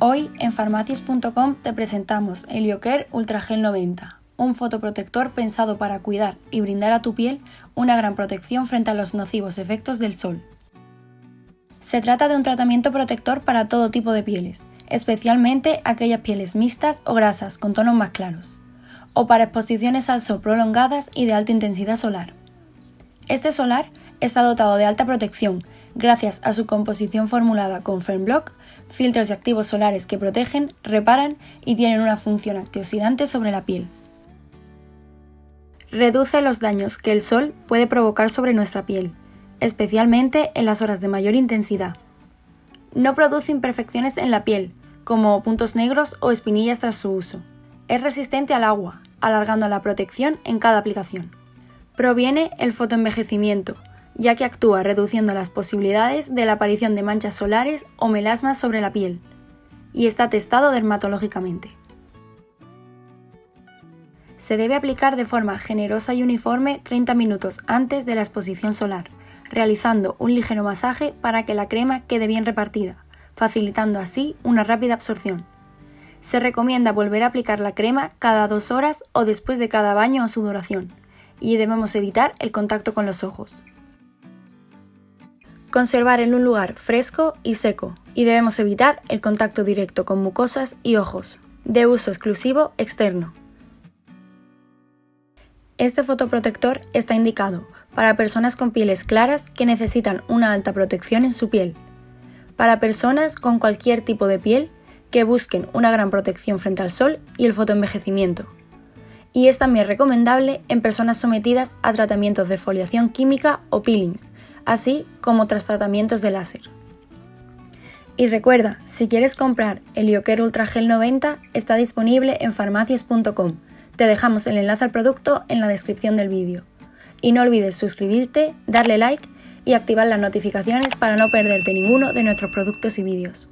Hoy en farmacias.com te presentamos el Ioker Ultra Gel 90, un fotoprotector pensado para cuidar y brindar a tu piel una gran protección frente a los nocivos efectos del sol. Se trata de un tratamiento protector para todo tipo de pieles, especialmente aquellas pieles mixtas o grasas con tonos más claros, o para exposiciones al sol prolongadas y de alta intensidad solar. Este solar está dotado de alta protección gracias a su composición formulada con Fernblock, filtros y activos solares que protegen, reparan y tienen una función antioxidante sobre la piel. Reduce los daños que el sol puede provocar sobre nuestra piel, especialmente en las horas de mayor intensidad. No produce imperfecciones en la piel, como puntos negros o espinillas tras su uso. Es resistente al agua, alargando la protección en cada aplicación. Proviene el fotoenvejecimiento, ya que actúa reduciendo las posibilidades de la aparición de manchas solares o melasmas sobre la piel, y está testado dermatológicamente. Se debe aplicar de forma generosa y uniforme 30 minutos antes de la exposición solar, realizando un ligero masaje para que la crema quede bien repartida, facilitando así una rápida absorción. Se recomienda volver a aplicar la crema cada dos horas o después de cada baño o sudoración, y debemos evitar el contacto con los ojos. Conservar en un lugar fresco y seco y debemos evitar el contacto directo con mucosas y ojos. De uso exclusivo externo. Este fotoprotector está indicado para personas con pieles claras que necesitan una alta protección en su piel, para personas con cualquier tipo de piel que busquen una gran protección frente al sol y el fotoenvejecimiento. Y es también recomendable en personas sometidas a tratamientos de foliación química o peelings, así como tras tratamientos de láser. Y recuerda, si quieres comprar el Ioker Ultra Gel 90, está disponible en farmacias.com. Te dejamos el enlace al producto en la descripción del vídeo. Y no olvides suscribirte, darle like y activar las notificaciones para no perderte ninguno de nuestros productos y vídeos.